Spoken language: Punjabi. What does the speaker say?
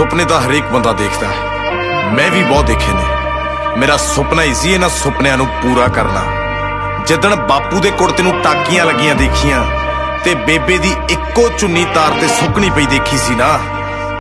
ਸੁਪਨੇ ਤਾਂ ਹਰੇਕ ਬੰਦਾ ਦੇਖਦਾ ਹੈ। ਮੈਂ ਵੀ ਬਹੁਤ ਦੇਖੇ ਨੇ। ਮੇਰਾ ਸੁਪਨਾ ਹੀ ਸੀ ਇਹਨਾਂ ਸੁਪਨਿਆਂ ਨੂੰ ਪੂਰਾ ਕਰਨਾ। ਜਿੱਦਣ ਬਾਪੂ ਦੇ ਕੁੜਤੇ ਨੂੰ ਟਾਕੀਆਂ ਲੱਗੀਆਂ ਦੇਖੀਆਂ ਤੇ ਬੇਬੇ ਦੀ ਇੱਕੋ ਚੁੰਨੀ ਤਾਰ ਤੇ ਸੁੱਕਣੀ ਪਈ ਦੇਖੀ ਸੀ ਨਾ